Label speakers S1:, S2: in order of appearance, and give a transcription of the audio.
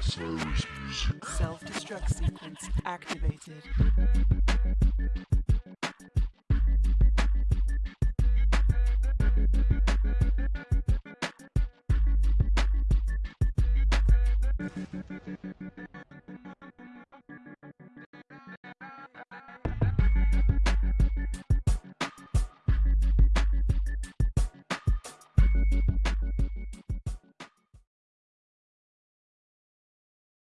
S1: Cyrus music.
S2: Self-destruct sequence activated.